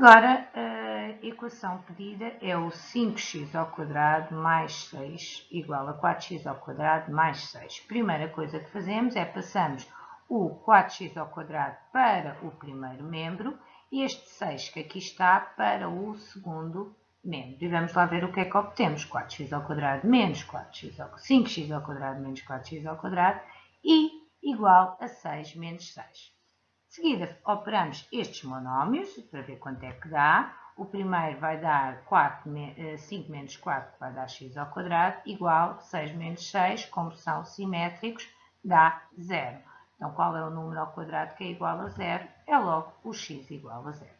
Agora, a equação pedida é o 5x ao quadrado mais 6 igual a 4x ao quadrado mais 6. Primeira coisa que fazemos é passamos o 4x ao quadrado para o primeiro membro e este 6 que aqui está para o segundo membro. E vamos lá ver o que é que obtemos. 4x ao quadrado menos 4x ao 5x ao quadrado menos 4x ao quadrado e igual a 6 menos 6. De seguida, operamos estes monómios para ver quanto é que dá. O primeiro vai dar 4, 5 eh, menos 4, que vai dar x ao quadrado, igual 6 menos 6, como são simétricos, dá 0. Então, qual é o número ao quadrado que é igual a 0? É logo o x igual a 0.